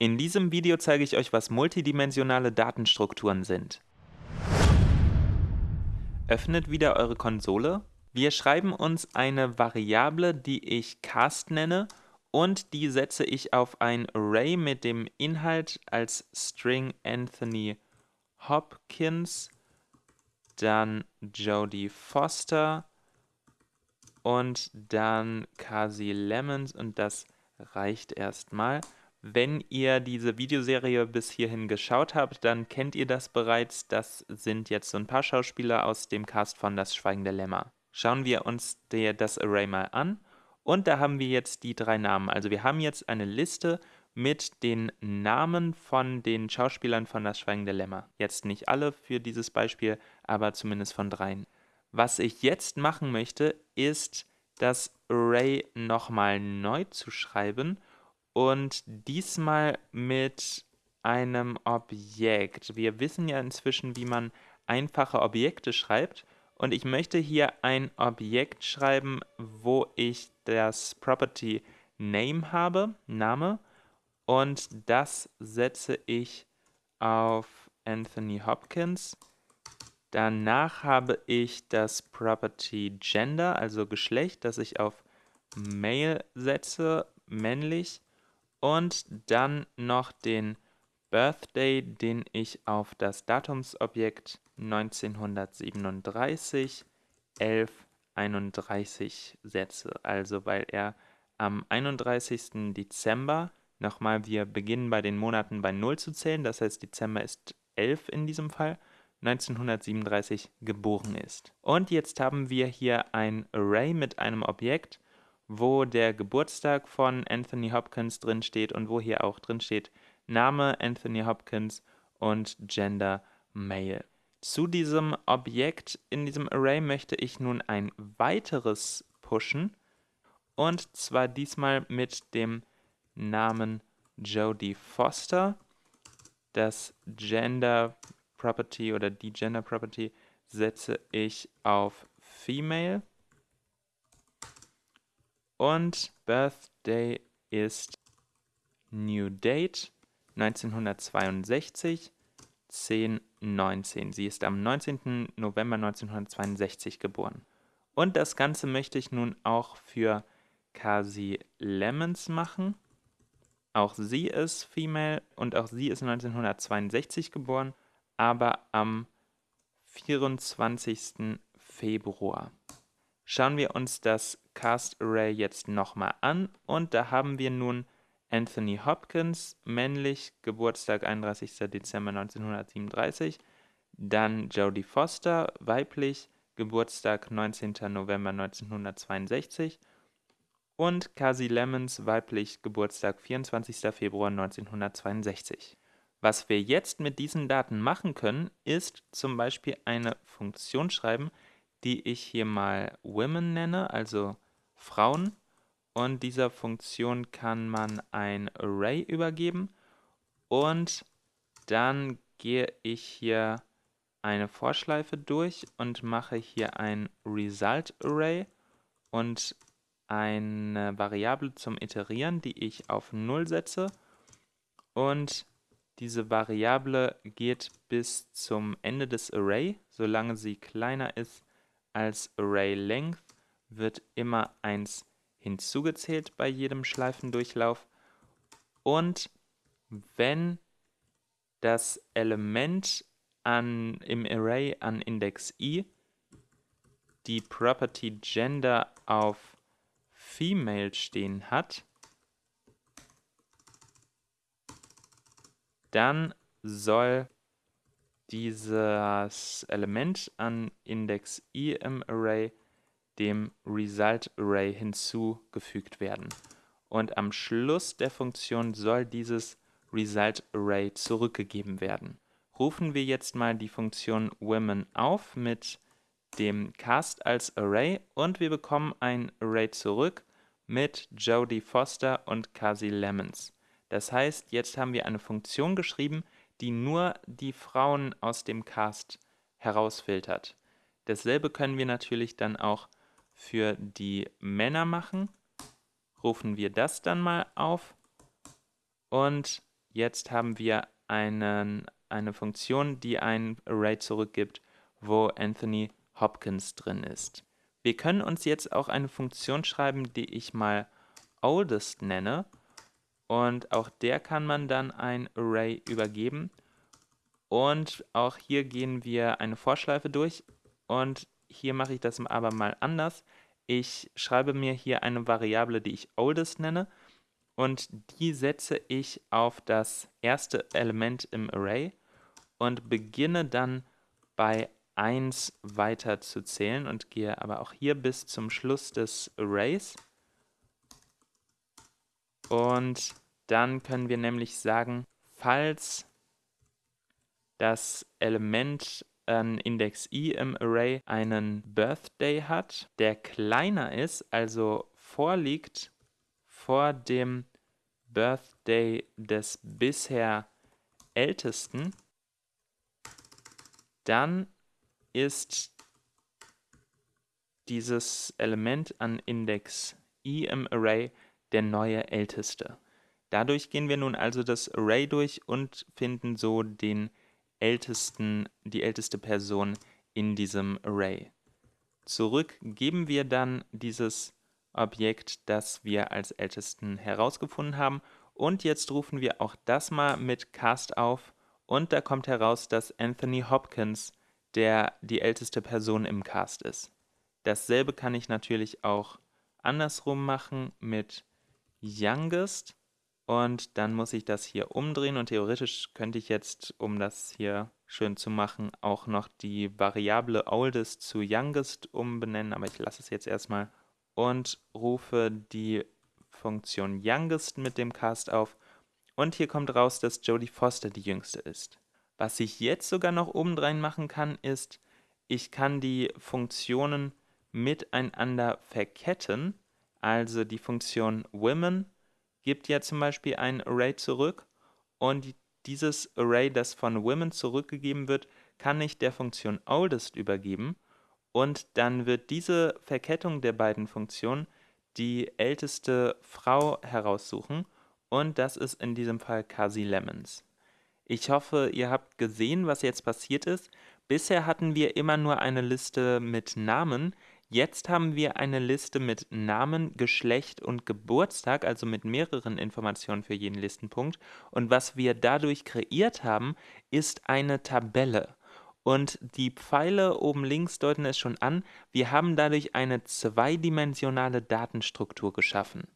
In diesem Video zeige ich euch, was multidimensionale Datenstrukturen sind. Öffnet wieder eure Konsole. Wir schreiben uns eine Variable, die ich cast nenne und die setze ich auf ein Array mit dem Inhalt als String Anthony Hopkins, dann Jodie Foster und dann Kasi Lemons und das reicht erstmal. Wenn ihr diese Videoserie bis hierhin geschaut habt, dann kennt ihr das bereits. Das sind jetzt so ein paar Schauspieler aus dem Cast von Das Schweigende Lämmer. Schauen wir uns der, das Array mal an. Und da haben wir jetzt die drei Namen. Also wir haben jetzt eine Liste mit den Namen von den Schauspielern von Das Schweigende Lämmer. Jetzt nicht alle für dieses Beispiel, aber zumindest von dreien. Was ich jetzt machen möchte, ist das Array nochmal neu zu schreiben und diesmal mit einem Objekt. Wir wissen ja inzwischen, wie man einfache Objekte schreibt und ich möchte hier ein Objekt schreiben, wo ich das Property Name habe, Name, und das setze ich auf Anthony Hopkins. Danach habe ich das Property Gender, also Geschlecht, das ich auf Male setze, männlich und dann noch den Birthday, den ich auf das Datumsobjekt 1937 1131 setze. Also weil er am 31. Dezember, nochmal, wir beginnen bei den Monaten bei 0 zu zählen, das heißt Dezember ist 11 in diesem Fall, 1937 geboren ist. Und jetzt haben wir hier ein Array mit einem Objekt, wo der Geburtstag von Anthony Hopkins drin steht und wo hier auch drin steht Name Anthony Hopkins und Gender Male. Zu diesem Objekt in diesem Array möchte ich nun ein weiteres pushen und zwar diesmal mit dem Namen Jodie Foster. Das Gender Property oder die Gender Property setze ich auf Female und Birthday ist New Date 1962 1019. Sie ist am 19. November 1962 geboren. Und das Ganze möchte ich nun auch für Kasi Lemons machen. Auch sie ist Female und auch sie ist 1962 geboren, aber am 24. Februar. Schauen wir uns das Cast Array jetzt nochmal an und da haben wir nun Anthony Hopkins, männlich, Geburtstag 31. Dezember 1937, dann Jodie Foster, weiblich, Geburtstag 19. November 1962 und Kasi Lemons, weiblich, Geburtstag 24. Februar 1962. Was wir jetzt mit diesen Daten machen können, ist zum Beispiel eine Funktion schreiben, die ich hier mal Women nenne, also Frauen. Und dieser Funktion kann man ein Array übergeben. Und dann gehe ich hier eine Vorschleife durch und mache hier ein Result Array und eine Variable zum Iterieren, die ich auf 0 setze. Und diese Variable geht bis zum Ende des Array, solange sie kleiner ist als ArrayLength wird immer 1 hinzugezählt bei jedem Schleifendurchlauf. Und wenn das Element an, im Array an Index i die Property Gender auf Female stehen hat, dann soll dieses Element an Index im Array dem Result Array hinzugefügt werden. Und am Schluss der Funktion soll dieses Result Array zurückgegeben werden. Rufen wir jetzt mal die Funktion women auf mit dem Cast als Array und wir bekommen ein Array zurück mit Jodie Foster und Kasi Lemons. Das heißt, jetzt haben wir eine Funktion geschrieben, die nur die Frauen aus dem Cast herausfiltert. Dasselbe können wir natürlich dann auch für die Männer machen. Rufen wir das dann mal auf. Und jetzt haben wir einen, eine Funktion, die ein Array zurückgibt, wo Anthony Hopkins drin ist. Wir können uns jetzt auch eine Funktion schreiben, die ich mal oldest nenne und auch der kann man dann ein Array übergeben. Und auch hier gehen wir eine Vorschleife durch und hier mache ich das aber mal anders. Ich schreibe mir hier eine Variable, die ich oldest nenne und die setze ich auf das erste Element im Array und beginne dann bei 1 weiter zu zählen und gehe aber auch hier bis zum Schluss des Arrays. Und dann können wir nämlich sagen, falls das Element an Index i im Array einen Birthday hat, der kleiner ist, also vorliegt vor dem Birthday des bisher ältesten, dann ist dieses Element an Index i im Array der neue älteste. Dadurch gehen wir nun also das Array durch und finden so den ältesten, die älteste Person in diesem Array. Zurück geben wir dann dieses Objekt, das wir als ältesten herausgefunden haben und jetzt rufen wir auch das mal mit cast auf und da kommt heraus, dass Anthony Hopkins der die älteste Person im Cast ist. Dasselbe kann ich natürlich auch andersrum machen mit youngest. Und dann muss ich das hier umdrehen. Und theoretisch könnte ich jetzt, um das hier schön zu machen, auch noch die Variable oldest zu youngest umbenennen, aber ich lasse es jetzt erstmal und rufe die Funktion youngest mit dem Cast auf. Und hier kommt raus, dass Jodie Foster die jüngste ist. Was ich jetzt sogar noch obendrein machen kann, ist, ich kann die Funktionen miteinander verketten, also die Funktion women gibt ja zum Beispiel ein Array zurück und dieses Array, das von Women zurückgegeben wird, kann ich der Funktion oldest übergeben und dann wird diese Verkettung der beiden Funktionen die älteste Frau heraussuchen und das ist in diesem Fall Kasi Lemons. Ich hoffe, ihr habt gesehen, was jetzt passiert ist. Bisher hatten wir immer nur eine Liste mit Namen, Jetzt haben wir eine Liste mit Namen, Geschlecht und Geburtstag, also mit mehreren Informationen für jeden Listenpunkt. Und was wir dadurch kreiert haben, ist eine Tabelle. Und die Pfeile oben links deuten es schon an, wir haben dadurch eine zweidimensionale Datenstruktur geschaffen.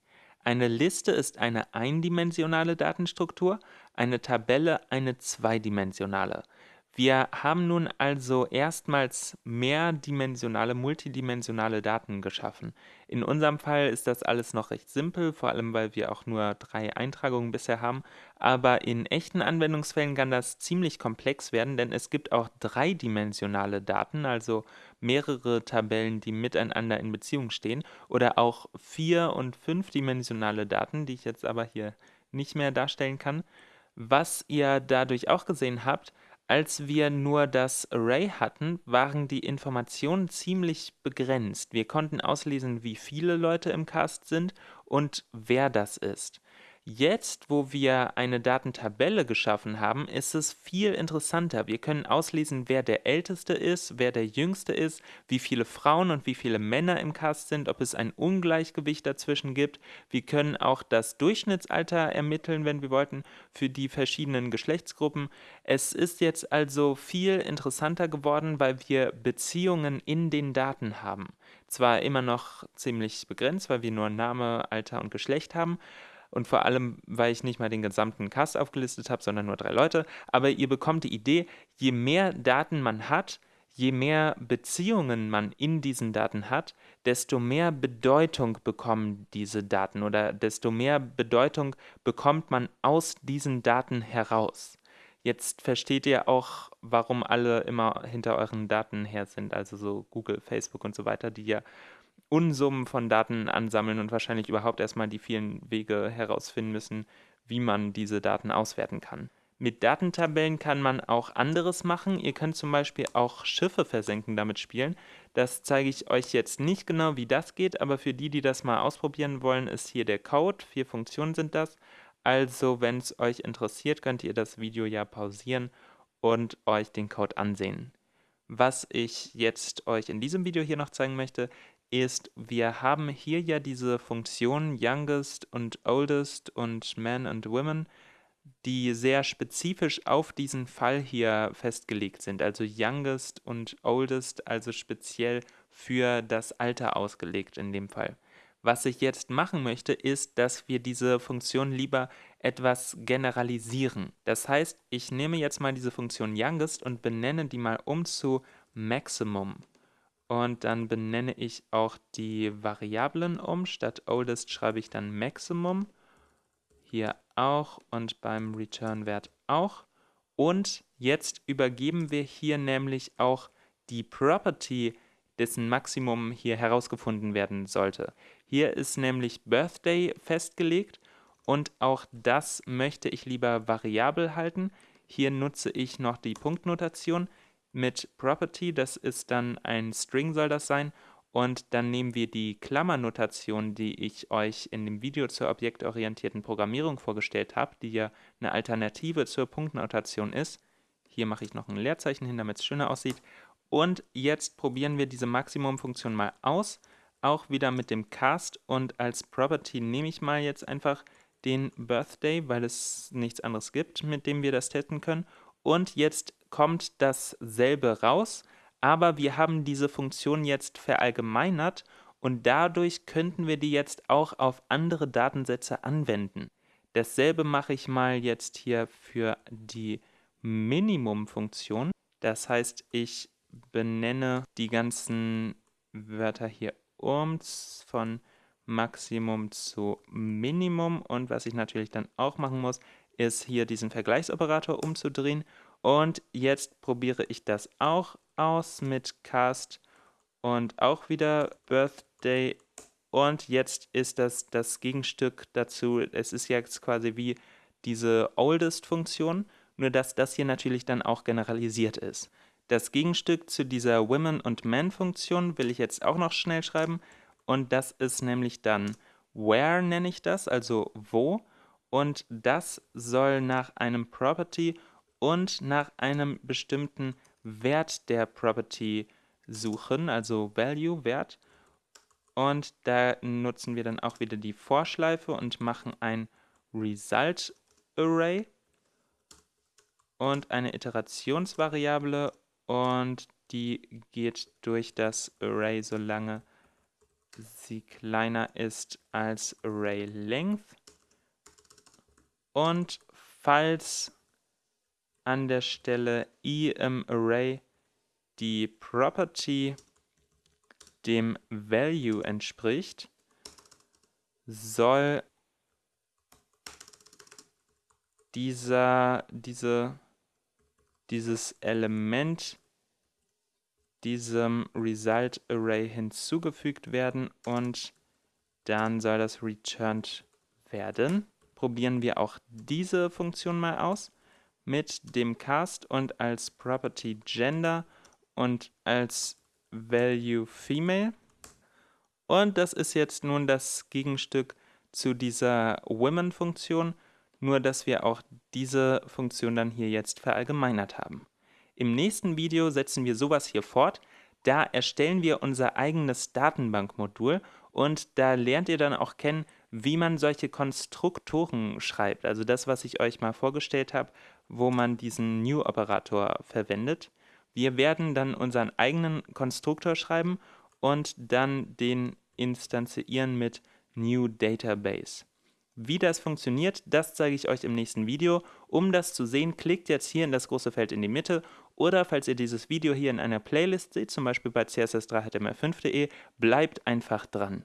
Eine Liste ist eine eindimensionale Datenstruktur, eine Tabelle eine zweidimensionale. Wir haben nun also erstmals mehrdimensionale, multidimensionale Daten geschaffen. In unserem Fall ist das alles noch recht simpel, vor allem weil wir auch nur drei Eintragungen bisher haben. Aber in echten Anwendungsfällen kann das ziemlich komplex werden, denn es gibt auch dreidimensionale Daten, also mehrere Tabellen, die miteinander in Beziehung stehen, oder auch vier- und fünfdimensionale Daten, die ich jetzt aber hier nicht mehr darstellen kann. Was ihr dadurch auch gesehen habt, als wir nur das Array hatten, waren die Informationen ziemlich begrenzt. Wir konnten auslesen, wie viele Leute im Cast sind und wer das ist. Jetzt, wo wir eine Datentabelle geschaffen haben, ist es viel interessanter. Wir können auslesen, wer der Älteste ist, wer der Jüngste ist, wie viele Frauen und wie viele Männer im Cast sind, ob es ein Ungleichgewicht dazwischen gibt. Wir können auch das Durchschnittsalter ermitteln, wenn wir wollten, für die verschiedenen Geschlechtsgruppen. Es ist jetzt also viel interessanter geworden, weil wir Beziehungen in den Daten haben. Zwar immer noch ziemlich begrenzt, weil wir nur Name, Alter und Geschlecht haben, und vor allem, weil ich nicht mal den gesamten Cast aufgelistet habe, sondern nur drei Leute. Aber ihr bekommt die Idee, je mehr Daten man hat, je mehr Beziehungen man in diesen Daten hat, desto mehr Bedeutung bekommen diese Daten oder desto mehr Bedeutung bekommt man aus diesen Daten heraus. Jetzt versteht ihr auch, warum alle immer hinter euren Daten her sind, also so Google, Facebook und so weiter, die ja Unsummen von Daten ansammeln und wahrscheinlich überhaupt erstmal die vielen Wege herausfinden müssen, wie man diese Daten auswerten kann. Mit Datentabellen kann man auch anderes machen. Ihr könnt zum Beispiel auch Schiffe versenken damit spielen. Das zeige ich euch jetzt nicht genau, wie das geht, aber für die, die das mal ausprobieren wollen, ist hier der Code. Vier Funktionen sind das. Also wenn es euch interessiert, könnt ihr das Video ja pausieren und euch den Code ansehen. Was ich jetzt euch in diesem Video hier noch zeigen möchte, ist, wir haben hier ja diese Funktionen Youngest und Oldest und Men und Women, die sehr spezifisch auf diesen Fall hier festgelegt sind. Also Youngest und Oldest, also speziell für das Alter ausgelegt in dem Fall. Was ich jetzt machen möchte, ist, dass wir diese Funktion lieber etwas generalisieren. Das heißt, ich nehme jetzt mal diese Funktion Youngest und benenne die mal um zu Maximum. Und dann benenne ich auch die Variablen um. Statt Oldest schreibe ich dann Maximum. Hier auch und beim Return-Wert auch. Und jetzt übergeben wir hier nämlich auch die Property, dessen Maximum hier herausgefunden werden sollte. Hier ist nämlich Birthday festgelegt und auch das möchte ich lieber variabel halten. Hier nutze ich noch die Punktnotation mit Property, das ist dann ein String soll das sein und dann nehmen wir die Klammernotation, die ich euch in dem Video zur objektorientierten Programmierung vorgestellt habe, die ja eine Alternative zur Punktnotation ist. Hier mache ich noch ein Leerzeichen hin, damit es schöner aussieht. Und jetzt probieren wir diese Maximum-Funktion mal aus, auch wieder mit dem Cast und als Property nehme ich mal jetzt einfach den Birthday, weil es nichts anderes gibt, mit dem wir das testen können. Und jetzt kommt dasselbe raus, aber wir haben diese Funktion jetzt verallgemeinert und dadurch könnten wir die jetzt auch auf andere Datensätze anwenden. Dasselbe mache ich mal jetzt hier für die Minimum-Funktion. Das heißt, ich benenne die ganzen Wörter hier um von Maximum zu Minimum und was ich natürlich dann auch machen muss, ist hier diesen Vergleichsoperator umzudrehen und jetzt probiere ich das auch aus mit Cast und auch wieder Birthday. Und jetzt ist das das Gegenstück dazu. Es ist jetzt quasi wie diese Oldest-Funktion, nur dass das hier natürlich dann auch generalisiert ist. Das Gegenstück zu dieser Women- und Men-Funktion will ich jetzt auch noch schnell schreiben. Und das ist nämlich dann where nenne ich das, also wo. Und das soll nach einem Property und nach einem bestimmten Wert der Property suchen, also Value, Wert. Und da nutzen wir dann auch wieder die Vorschleife und machen ein Result Array und eine Iterationsvariable und die geht durch das Array, solange sie kleiner ist als Array Length. Und falls an der Stelle i im Array die Property dem Value entspricht, soll dieser, diese, dieses Element diesem Result Array hinzugefügt werden und dann soll das returned werden. Probieren wir auch diese Funktion mal aus mit dem Cast und als Property Gender und als Value Female. Und das ist jetzt nun das Gegenstück zu dieser Women-Funktion, nur dass wir auch diese Funktion dann hier jetzt verallgemeinert haben. Im nächsten Video setzen wir sowas hier fort. Da erstellen wir unser eigenes Datenbankmodul und da lernt ihr dann auch kennen, wie man solche Konstruktoren schreibt. Also das, was ich euch mal vorgestellt habe, wo man diesen New-Operator verwendet. Wir werden dann unseren eigenen Konstruktor schreiben und dann den instanzieren mit New Database. Wie das funktioniert, das zeige ich euch im nächsten Video. Um das zu sehen, klickt jetzt hier in das große Feld in die Mitte oder falls ihr dieses Video hier in einer Playlist seht, zum Beispiel bei css3html5.de, bleibt einfach dran.